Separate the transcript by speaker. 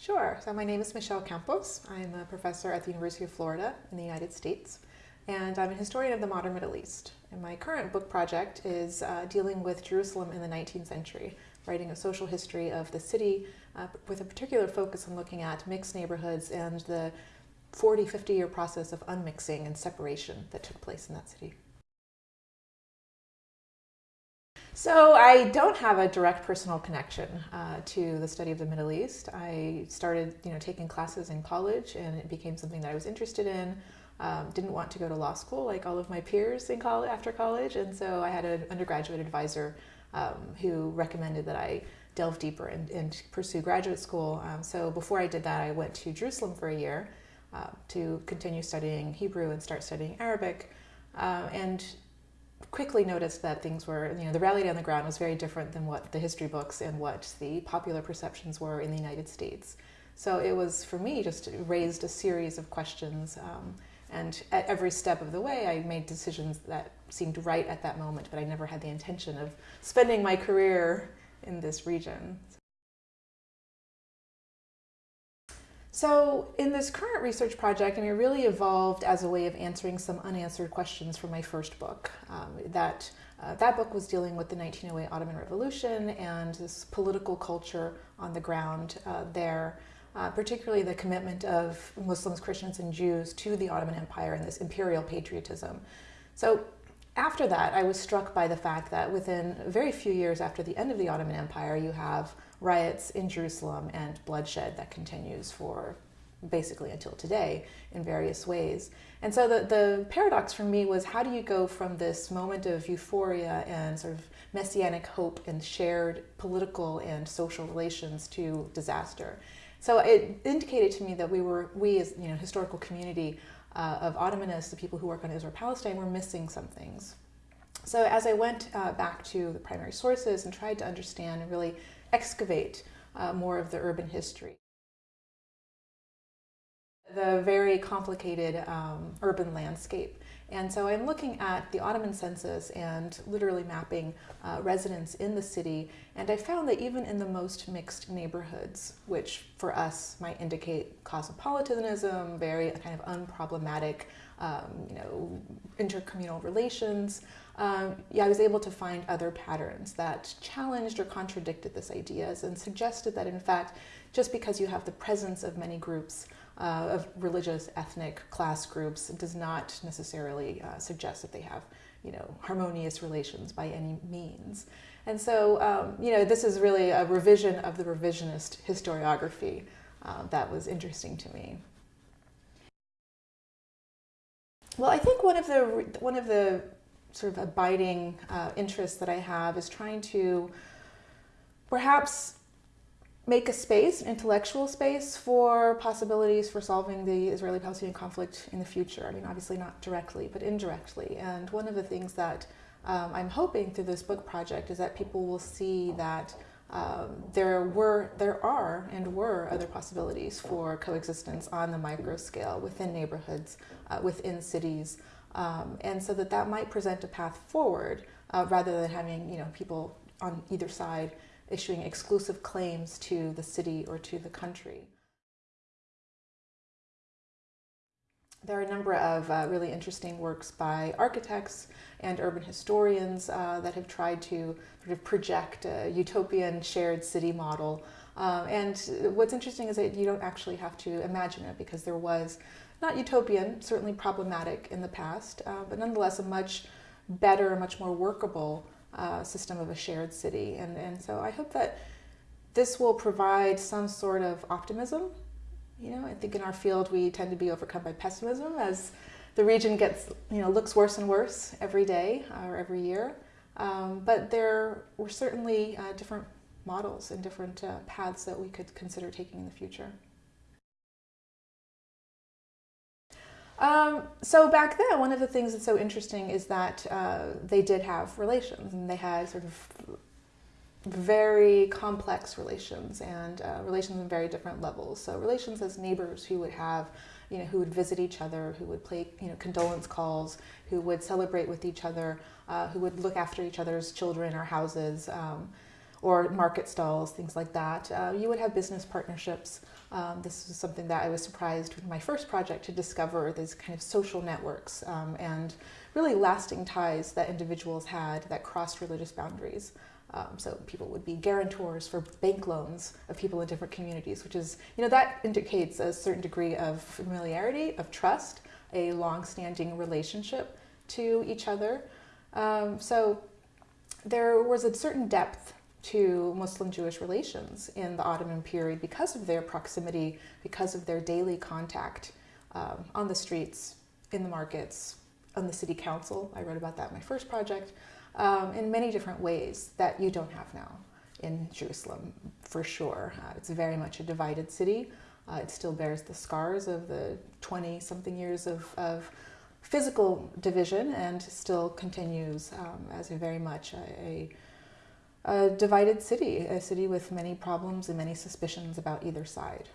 Speaker 1: Sure. So my name is Michelle Campos. I'm a professor at the University of Florida in the United States, and I'm a historian of the modern Middle East. And my current book project is uh, dealing with Jerusalem in the 19th century, writing a social history of the city uh, with a particular focus on looking at mixed neighborhoods and the 40, 50 year process of unmixing and separation that took place in that city. So I don't have a direct personal connection uh, to the study of the Middle East. I started, you know, taking classes in college, and it became something that I was interested in. Um, didn't want to go to law school like all of my peers in college after college, and so I had an undergraduate advisor um, who recommended that I delve deeper and, and pursue graduate school. Um, so before I did that, I went to Jerusalem for a year uh, to continue studying Hebrew and start studying Arabic, uh, and quickly noticed that things were, you know, the reality on the ground was very different than what the history books and what the popular perceptions were in the United States. So it was, for me, just raised a series of questions. Um, and at every step of the way, I made decisions that seemed right at that moment, but I never had the intention of spending my career in this region. So in this current research project, I mean, it really evolved as a way of answering some unanswered questions from my first book. Um, that, uh, that book was dealing with the 1908 Ottoman Revolution and this political culture on the ground uh, there, uh, particularly the commitment of Muslims, Christians, and Jews to the Ottoman Empire and this imperial patriotism. So after that, I was struck by the fact that within very few years after the end of the Ottoman Empire, you have riots in Jerusalem and bloodshed that continues for basically until today in various ways. And so the, the paradox for me was how do you go from this moment of euphoria and sort of messianic hope and shared political and social relations to disaster? So it indicated to me that we were, we as you know, historical community uh, of Ottomanists, the people who work on Israel-Palestine, were missing some things. So as I went uh, back to the primary sources and tried to understand and really excavate uh, more of the urban history. The very complicated um, urban landscape. And so I'm looking at the Ottoman census and literally mapping uh, residents in the city. And I found that even in the most mixed neighborhoods, which for us might indicate cosmopolitanism, very kind of unproblematic, um, you know, intercommunal relations, um, yeah, I was able to find other patterns that challenged or contradicted this ideas and suggested that in fact, just because you have the presence of many groups uh, of religious, ethnic, class groups does not necessarily uh, suggest that they have, you know, harmonious relations by any means. And so, um, you know, this is really a revision of the revisionist historiography uh, that was interesting to me. Well, I think one of the one of the sort of abiding uh, interest that I have is trying to perhaps make a space, intellectual space, for possibilities for solving the Israeli-Palestinian conflict in the future. I mean, obviously not directly, but indirectly. And one of the things that um, I'm hoping through this book project is that people will see that um, there were, there are, and were other possibilities for coexistence on the micro scale within neighborhoods, uh, within cities, um, and so that that might present a path forward uh, rather than having you know people on either side issuing exclusive claims to the city or to the country. There are a number of uh, really interesting works by architects and urban historians uh, that have tried to sort of project a utopian shared city model. Um, and what's interesting is that you don't actually have to imagine it because there was not utopian, certainly problematic in the past, uh, but nonetheless a much better, much more workable uh, system of a shared city. And, and so I hope that this will provide some sort of optimism. You know, I think in our field we tend to be overcome by pessimism as the region gets, you know, looks worse and worse every day or every year. Um, but there were certainly uh, different models and different uh, paths that we could consider taking in the future. Um, so back then, one of the things that's so interesting is that uh, they did have relations, and they had sort of very complex relations and uh, relations on very different levels. So relations as neighbors who would have, you know, who would visit each other, who would play, you know, condolence calls, who would celebrate with each other, uh, who would look after each other's children or houses. Um, or market stalls, things like that. Uh, you would have business partnerships. Um, this is something that I was surprised with my first project to discover these kind of social networks um, and really lasting ties that individuals had that crossed religious boundaries. Um, so people would be guarantors for bank loans of people in different communities, which is, you know, that indicates a certain degree of familiarity, of trust, a long-standing relationship to each other. Um, so there was a certain depth to Muslim-Jewish relations in the Ottoman period because of their proximity, because of their daily contact um, on the streets, in the markets, on the city council. I wrote about that in my first project um, in many different ways that you don't have now in Jerusalem, for sure. Uh, it's very much a divided city. Uh, it still bears the scars of the 20 something years of, of, physical division and still continues um, as a very much a, a, a divided city, a city with many problems and many suspicions about either side.